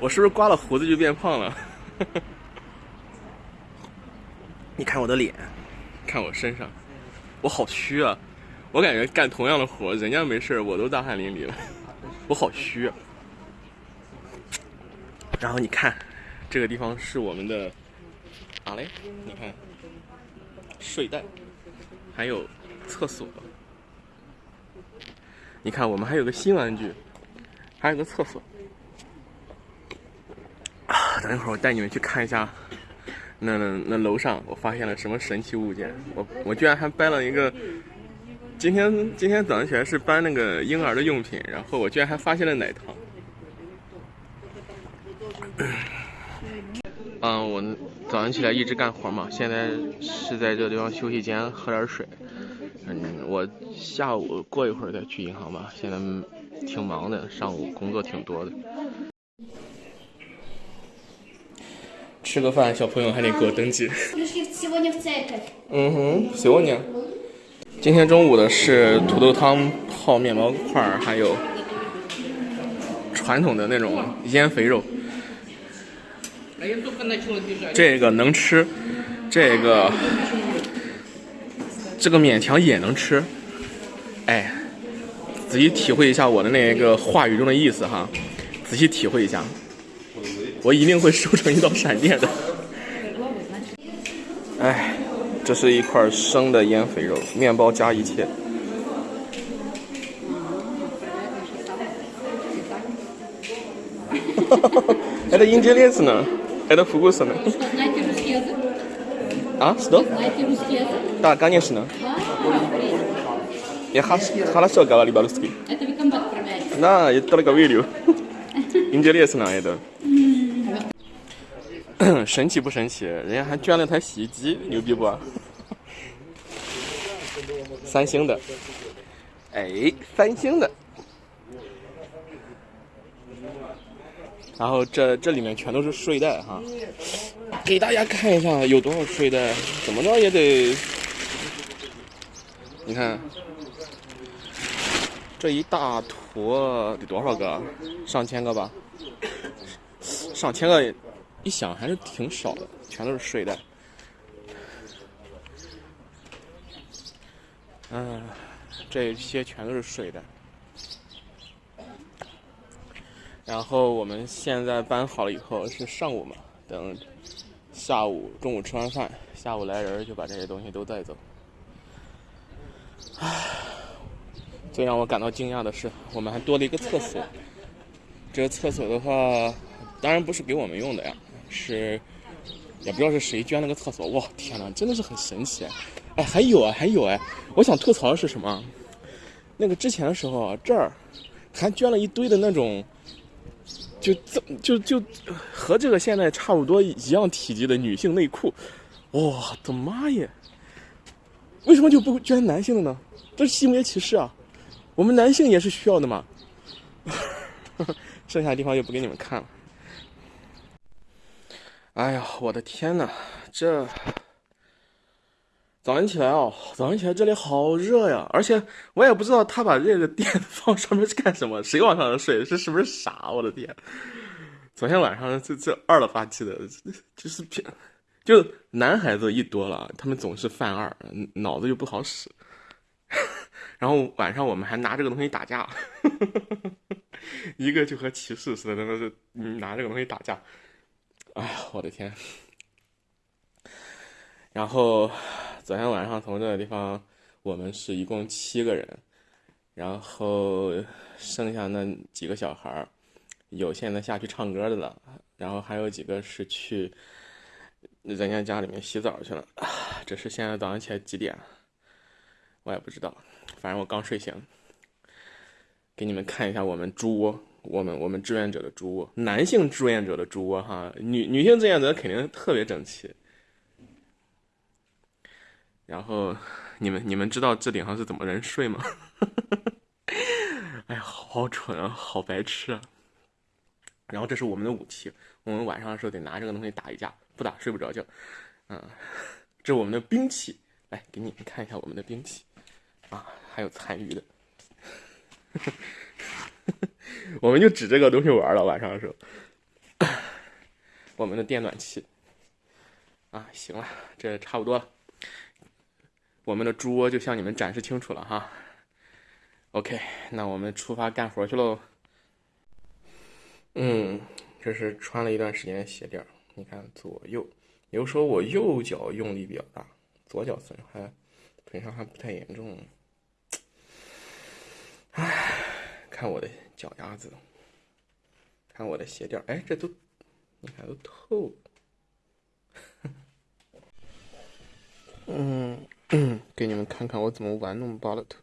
我是不是刮了胡子就变胖了？你看我的脸，看我身上，我好虚啊！我感觉干同样的活，人家没事我都大汗淋漓了，我好虚啊！然后你看，这个地方是我们的哪嘞？你看，睡袋，还有厕所。你看，我们还有个新玩具，还有个厕所。等会儿我带你们去看一下。那那那楼上，我发现了什么神奇物件？我我居然还搬了一个。今天今天早上起来是搬那个婴儿的用品，然后我居然还发现了奶糖。嗯，我早上起来一直干活嘛，现在是在这个地方休息间喝点水。嗯，我下午过一会儿再去银行吧，现在挺忙的，上午工作挺多的。吃个饭，小朋友还得给我登记。嗯哼，喜欢你。今天中午的是土豆汤、泡面包块儿，还有传统的那种腌肥肉。这个能吃，这个这个勉强也能吃。哎，仔细体会一下我的那个话语中的意思哈，仔细体会一下。我一定会收成一道闪电的。哎，这是一块生的腌肥肉，面包加一切。哈哈哈哈还得迎接烈士呢，还得复古色呢。啊，是的。Да, конечно. Я хорошо говорю по-русски. Да, я только видел. Интересно это. 神奇不神奇？人家还捐了台洗衣机，牛逼不？三星的，哎，三星的。然后这这里面全都是睡袋哈，给大家看一下有多少睡袋，怎么着也得，你看，这一大坨得多少个？上千个吧，上千个。一想还是挺少的，全都是睡袋。嗯，这些全都是睡袋。然后我们现在搬好了以后是上午嘛，等下午中午吃完饭，下午来人就把这些东西都带走。唉，最让我感到惊讶的是，我们还多了一个厕所。这个厕所的话，当然不是给我们用的呀。是，也不知道是谁捐了个厕所，哇，天哪，真的是很神奇！哎，还有啊，还有哎，我想吐槽的是什么？那个之前的时候，这儿还捐了一堆的那种，就这就就和这个现在差不多一样体积的女性内裤，我的妈耶！为什么就不捐男性的呢？这是性别歧视啊！我们男性也是需要的嘛。剩下的地方就不给你们看了。哎呀，我的天呐，这早上起来哦，早上起来这里好热呀！而且我也不知道他把这个电 放上面是干什么，谁往上面睡？这是不是傻？我的天！昨天晚上这这二了吧唧的，就是偏，就男孩子一多了，他们总是犯二，脑子就不好使。然后晚上我们还拿这个东西打架，一个就和骑士似的，那个是拿这个东西打架。哎呀，我的天！然后昨天晚上从这个地方，我们是一共七个人，然后剩下那几个小孩儿，有现在下去唱歌的了，然后还有几个是去人家家里面洗澡去了。这是现在早上起来几点？我也不知道，反正我刚睡醒。给你们看一下我们猪窝。我们我们志愿者的猪窝，男性志愿者的猪窝哈，女女性志愿者肯定特别整齐。然后你们你们知道这顶上是怎么人睡吗？哎呀，好蠢啊，好白痴啊！然后这是我们的武器，我们晚上的时候得拿这个东西打一架，不打睡不着觉。嗯，这是我们的兵器，来给你们看一下我们的兵器啊，还有残余的。我们就指这个东西玩了，晚上的时候，我们的电暖气。啊，行了，这差不多了。我们的猪窝就向你们展示清楚了哈。OK，那我们出发干活去喽。嗯，这是穿了一段时间的鞋垫你看左右，有时候我右脚用力比较大，左脚损伤损伤还不太严重。唉，看我的脚丫子，看我的鞋垫哎，这都你看都透。嗯，给你们看看我怎么玩弄巴勒特。